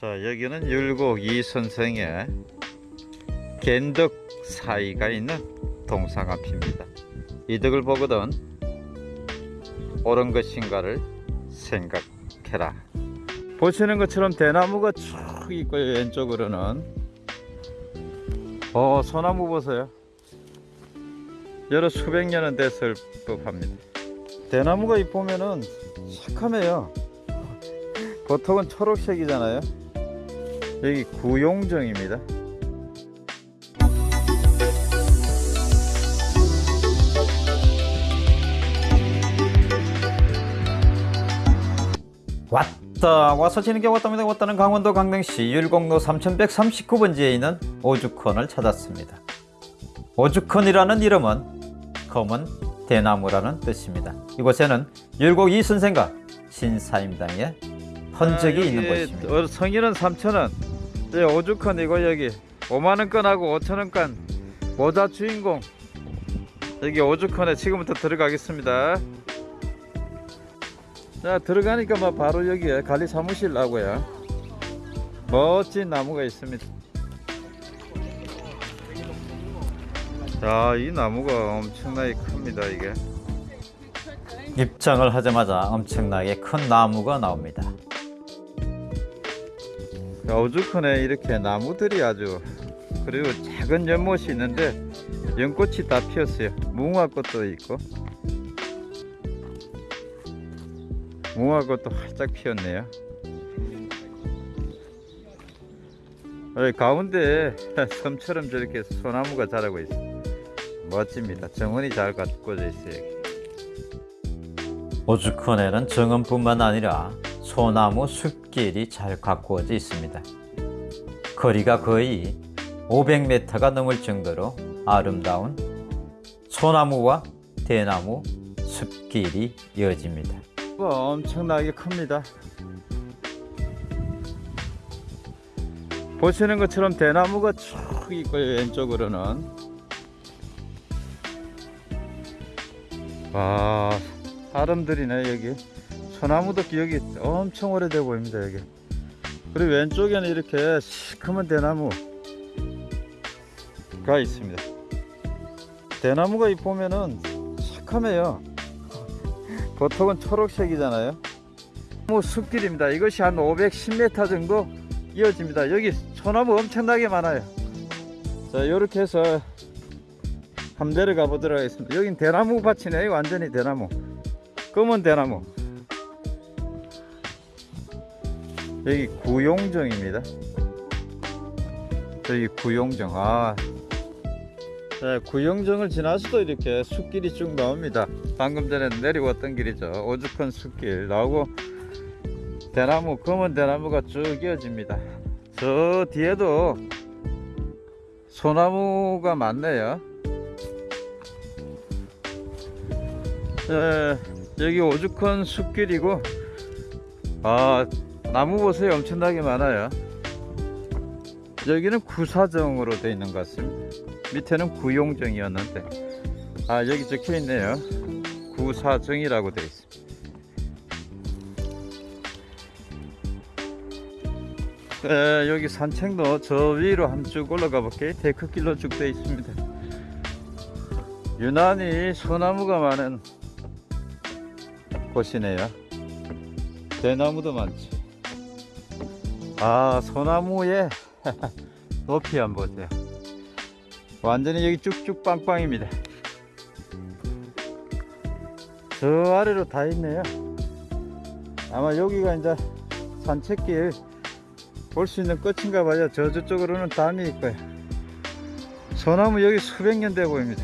자 여기는 율곡 이 선생의 겐덕 사이가 있는 동상 앞입니다. 이 덕을 보거든 옳은 것인가를 생각해라. 보시는 것처럼 대나무가 쭉 있고 왼쪽으로는 어 소나무 보세요. 여러 수백 년은 됐을 법합니다. 대나무가 이 보면은 새카매요. 보통은 초록색이잖아요. 여기 구용정입니다. 왔다 와서 지는 게 왔답니다. 왔다는 강원도 강릉시 율곡로 3139번지에 있는 오죽헌을 찾았습니다. 오죽헌이라는 이름은 검은 대나무라는 뜻입니다. 이곳에는 율곡 이 선생과 신사임당의 흔적이 있는 곳입니다. 어, 성인은 3,000원 예, 오죽헌이고 여기. 5만원권하고 5천원권 모자 주인공. 여기 오죽헌에 지금부터 들어가겠습니다. 자 들어가니까 뭐 바로 여기에 관리 사무실 나고요. 멋진 나무가 있습니다. 자이 나무가 엄청나게 큽니다 이게. 입장을 하자마자 엄청나게 큰 나무가 나옵니다 오죽헌에 이렇게 나무들이 아주. 그리고 작은 연못이 있는데 연꽃이 다 피었어요. 무궁화꽃도 있고. 무화과도 활짝 피었네요. 가운데 섬처럼 저렇게 소나무가 자라고 있어요 멋집니다. 정원이 잘 가꾸어져 있어요 오죽헌에는 정원뿐만 아니라 소나무 숲 길이 잘 가꾸어져 있습니다. 거리가 거의 500m가 넘을 정도로 아름다운 소나무와 대나무 숲길이 이어집니다. 엄청나게 큽니다. 보시는 것처럼 대나무가 쭉 있고 왼쪽으로는. 와 사람들이네 여기 소나무도 여기 엄청 오래돼 보입니다 여기. 그리고 왼쪽에는 이렇게 시커먼 대나무가 있습니다. 대나무가 이 보면은 시커매요. 보통은 초록색이잖아요. 뭐 숲길입니다. 이것이 한 510m 정도 이어집니다. 여기 소나무 엄청나게 많아요. 자 이렇게 해서 한번 내려가 보도록 하겠습니다. 여긴 대나무 밭이네. 완전히 대나무. 검은 대나무 여기 구용정입니다. 여기 구용정 아. 네, 구용정을 지나서도 이렇게 숲길이 쭉 나옵니다. 방금 전에 내려왔던 길이죠. 오죽헌 숲길. 나오고 대나무 검은 대나무가 쭉 이어집니다. 저 뒤에도 소나무가 많네요. 네, 여기 오죽헌 숲길이고 아 나무 보세요 엄청나게 많아요. 여기는 구사정으로 되어 있는 것 같습니다. 밑에는 구용정이었는데 아 여기 적혀 있네요. 구사정이라고 되어 있습니다. 에, 여기 산책로 저 위로 한 쭉 올라가 볼게요. 데크길로 쭉 되어 있습니다. 유난히 소나무가 많은 곳이네요. 대나무도 많죠 아 소나무의 높이 한번 보세요. 완전히 여기 쭉쭉 빵빵입니다. 저 아래로 다 있네요. 아마 여기가 이제 산책길 볼 수 있는 끝인가 봐요. 저 저쪽으로는 담이 있고요. 소나무 여기 수백 년 돼 보입니다.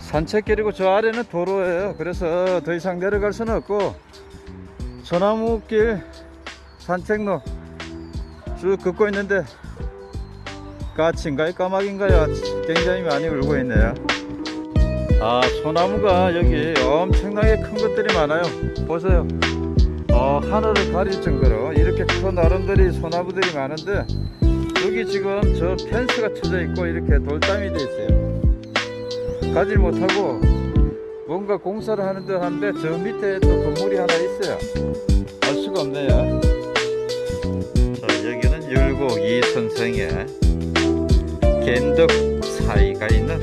산책길이고 저 아래는 도로예요. 그래서 더 이상 내려갈 수는 없고 소나무길 산책로 쭉 걷고 있는데 까치인가요? 까마귀인가요? 굉장히 많이 울고 있네요. 아 소나무가 여기 엄청나게 큰 것들이 많아요. 보세요. 어, 하늘을 가릴 정도로 이렇게 큰 나름들이 소나무들이 많은데 여기 지금 저 펜스가 쳐져 있고 이렇게 돌담이 돼 있어요. 가지 못하고 뭔가 공사를 하는 듯 한데 저 밑에 또 건물이 하나 있어요 알 수가 없네요. 자, 여기는 율곡 이 선생의 겐덕 사이가 있는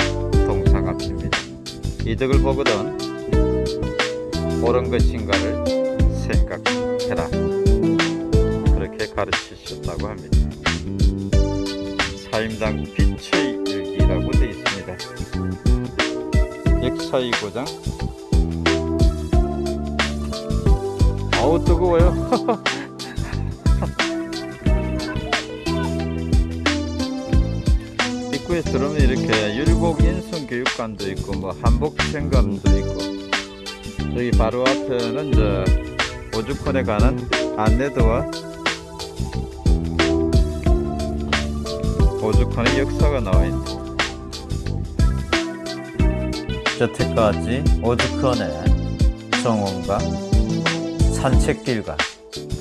동상 앞입니다. 이 덕을 보거든 옳은 것인가를 생각해라. 그렇게 가르치셨다고 합니다. 사임당 빛의 일기라고 되어 있습니다. 역사의 고장. 아우 뜨거워요. 입구에 들어오면 이렇게 율곡 인성 교육관도 있고 뭐 한복 생감도 있고 여기 바로 앞에는 이제 오죽헌에 가는 안내도와 오죽헌의 역사가 나와 있네. 여태까지 오죽헌의 정원과 산책길과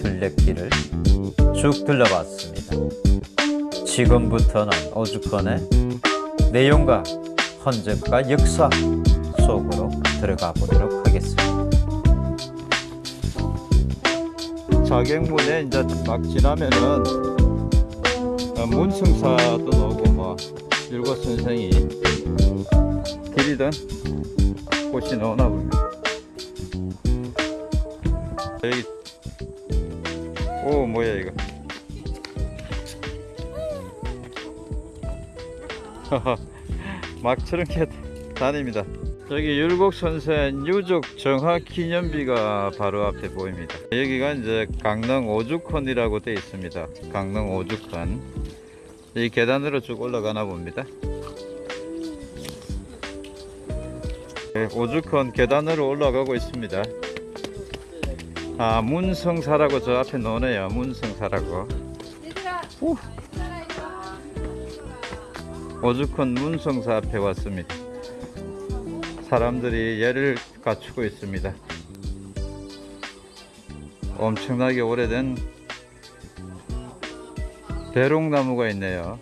둘레길을 쭉 둘러봤습니다. 지금부터는 오죽헌의 내용과 헌적과 역사 속으로 들어가 보도록 하겠습니다. 자객문에 이제 막 지나면은 어, 문승사도 나오고 뭐 율곡 선생이 길이던 곳이 나오나 봅니다. 여기 오 뭐야 이거 막 저렇게 다닙니다. 여기 율곡 선생 유적 정화 기념비가 바로 앞에 보입니다. 여기가 이제 강릉 오죽헌이라고 되어 있습니다. 강릉 오죽헌. 이 계단으로 쭉 올라가나 봅니다. 네, 오죽헌 계단으로 올라가고 있습니다. 아 문성사라고 저 앞에 나오네요. 문성사라고. 오. 오죽헌 문성사 앞에 왔습니다. 사람들이 예를 갖추고 있습니다. 엄청나게 오래된 배롱나무가 있네요.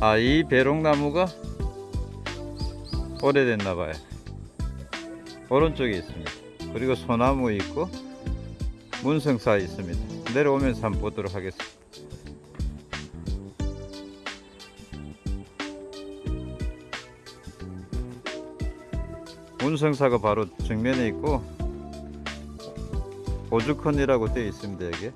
아, 이 배롱나무가 오래됐나 봐요. 오른쪽에 있습니다. 그리고 소나무 있고 문성사 있습니다. 내려오면서 한번 보도록 하겠습니다. 문성사가 바로 정면에 있고 오죽헌이라고 되어 있습니다 여기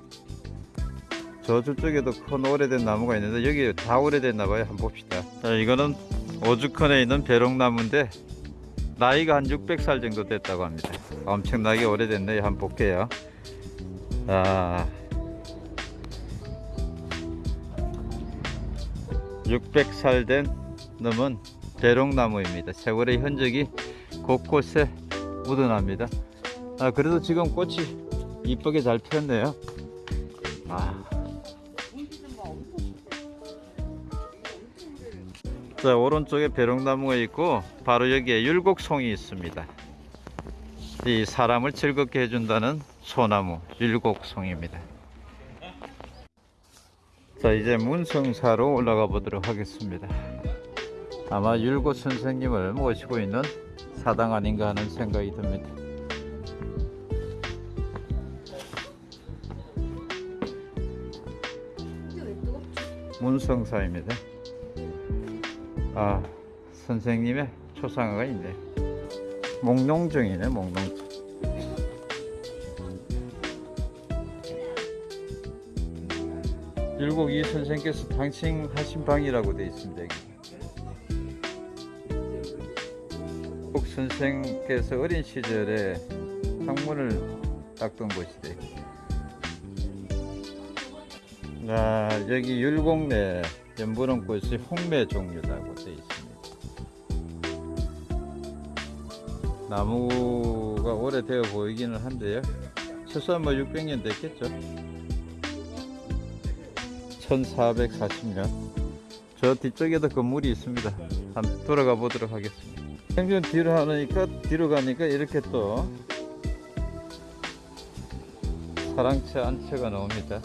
저쪽에도 큰 오래된 나무가 있는데 여기 다 오래됐나 봐요 한번 봅시다 자, 이거는 오죽헌에 있는 배롱나무인데 나이가 한 600살 정도 됐다고 합니다 엄청나게 오래됐네요 한번 볼게요 자 600살 된 놈은 배롱나무입니다 세월의 흔적이 곳곳에 묻어납니다. 아, 그래도 지금 꽃이 이쁘게 잘 피었네요. 아. 자, 오른쪽에 배롱나무가 있고 바로 여기에 율곡송이 있습니다. 이 사람을 즐겁게 해준다는 소나무 율곡송입니다. 자, 이제 문성사로 올라가 보도록 하겠습니다. 아마 율곡 선생님을 모시고 있는 사당 아닌가 하는 생각이 듭니다. 문성사입니다. 아, 선생님의 초상화가 있네. 목농정이네, 목농정. 율곡 이 선생께서 당신하신 방이라고 되어 있습니다. 여기. 국 선생께서 어린 시절에 학문을 닦던 곳이래. 아, 여기 율곡내 연분홍 꽃이 홍매 종류라고 나무가 오래되어 보이기는 한데요. 최소한 뭐 600년 됐겠죠. 1440년. 저 뒤쪽에도 건물이 있습니다. 한번 돌아가 보도록 하겠습니다. 생전 뒤로 하니까 뒤로 가니까 이렇게 또 사랑채 안채가 나옵니다.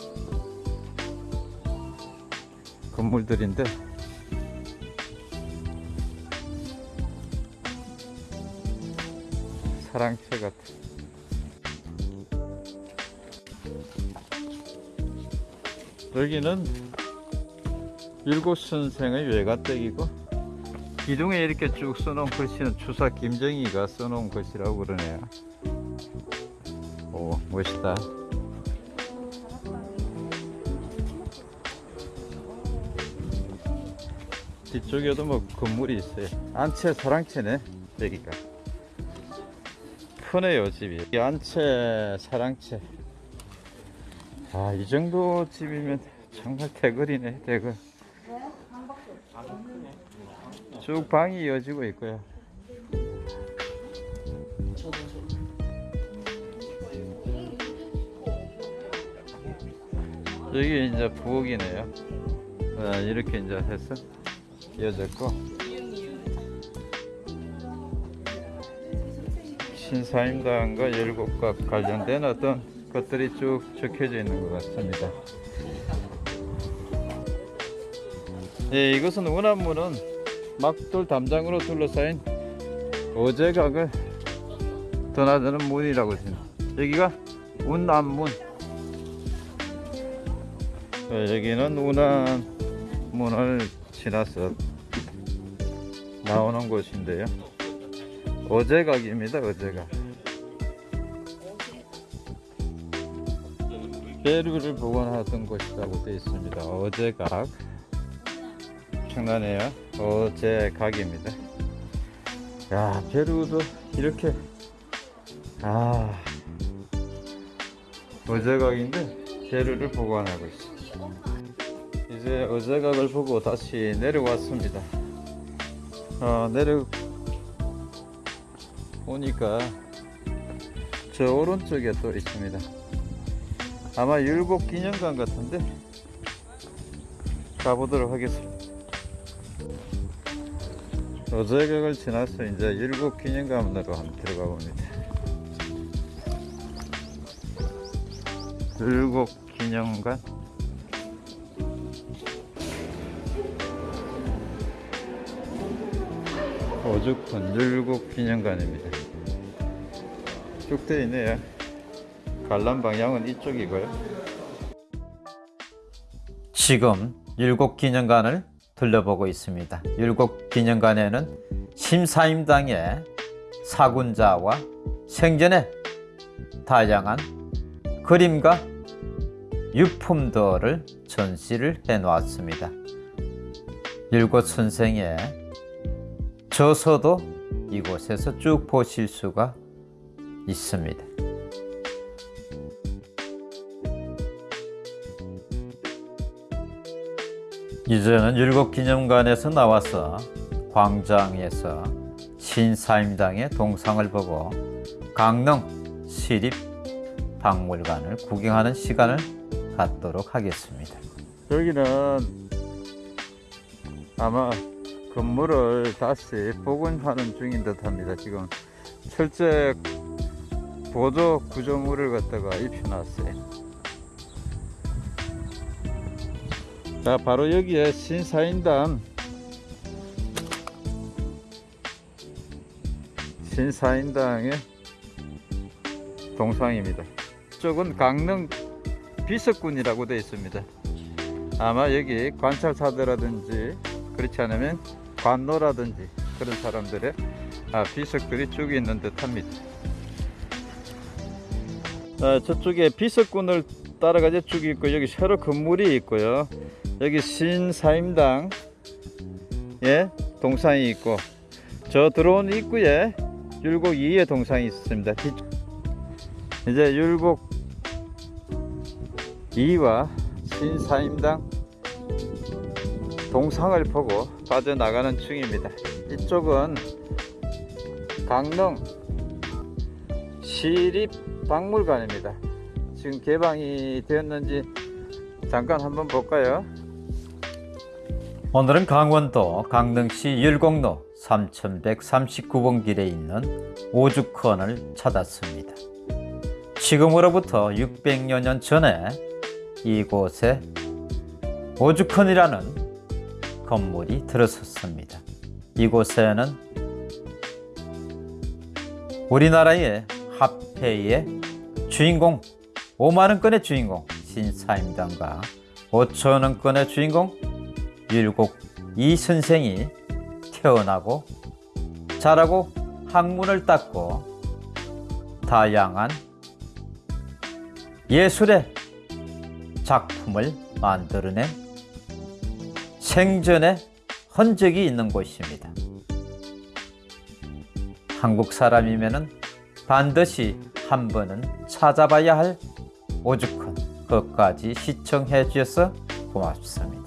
건물들인데 사랑채 같아. 여기는 일곱 선생의 외가댁이고 기둥에 이렇게 쭉 써놓은 글씨는 추사 김정희가 써놓은 글씨라고 그러네요. 오 멋있다. 뒤쪽에도 뭐 건물이 있어요. 안채 사랑채네 여기가. 크네요 집이. 이 안채 사랑채. 아 이 정도 집이면 정말 대거리네 대거. 쭉 방이 이어지고 있고요. 여기 이제 부엌이네요. 아, 이렇게 이제 해서 이어졌고 신사임당과 열국과 관련된 어떤 것들이 쭉 적혀져 있는 것 같습니다. 예, 이것은 운암문은 막돌 담장으로 둘러싸인 어제각을 드나드는 문이라고 했습니다. 여기가 운암문. 예, 여기는 운암문을 지나서 나오는 곳인데요. 어제각입니다. 어제각. 베르를 보관하던 곳이라고 되어 있습니다. 어제각. 장난해요. 어제각입니다. 야, 베르도 이렇게 아 어제각인데 베르를 보관하고 있습니다. 이제 어제각을 보고 다시 내려왔습니다. 어, 내려 오니까 저 오른쪽에 또 있습니다. 아마 율곡 기념관 같은데 가보도록 하겠습니다. 어제각을 지나서 이제 율곡 기념관으로 한번 들어가 봅니다. 율곡 기념관 오죽헌 율곡 기념관입니다. 쭉 되어 있네요. 관람 방향은 이쪽이고요. 지금 율곡 기념관을 둘러보고 있습니다. 율곡 기념관에는 심사임당의 사군자와 생전의 다양한 그림과 유품들을 전시를 해 놓았습니다. 율곡 선생의 저서도 이곳에서 쭉 보실 수가 있습니다. 이제는 율곡기념관에서 나와서 광장에서 신사임당의 동상을 보고 강릉 시립박물관을 구경하는 시간을 갖도록 하겠습니다. 여기는 아마 건물을 다시 복원하는 중인 듯 합니다. 지금 철제 보조 구조물을 갖다가 입혀놨어요. 자, 바로 여기에 신사임당 신사임당의 동상입니다. 이쪽은 강릉 비석군이라고 되어 있습니다. 아마 여기 관찰사들라든지 그렇지 않으면 관노라든지 그런 사람들의 아, 비석들이 쭉 있는 듯 합니다. 아, 저쪽에 비석군을 따라가지 쭉 있고 여기 새로 건물이 있고요. 여기 신사임당 예 동상이 있고 저 들어온 입구에 율곡 2의 동상이 있습니다. 뒤- 이제 율곡 2와 신사임당 동상을 보고 빠져나가는 중입니다. 이쪽은 강릉 시립박물관입니다. 지금 개방이 되었는지 잠깐 한번 볼까요? 오늘은 강원도 강릉시 율곡로 3139번 길에 있는 오죽헌을 찾았습니다. 지금으로부터 600여 년 전에 이곳에 오죽헌이라는 건물이 들어섰습니다. 이곳에는 우리나라의 화폐의 주인공 5만원권의 주인공 신사임당과 5천원권의 주인공 율곡 이선생이 태어나고 자라고 학문을 닦고 다양한 예술의 작품을 만들어낸 생전의 흔적이 있는 곳입니다. 한국 사람이면은 반드시 한 번은 찾아봐야 할 오죽헌 끝까지 시청해 주셔서 고맙습니다.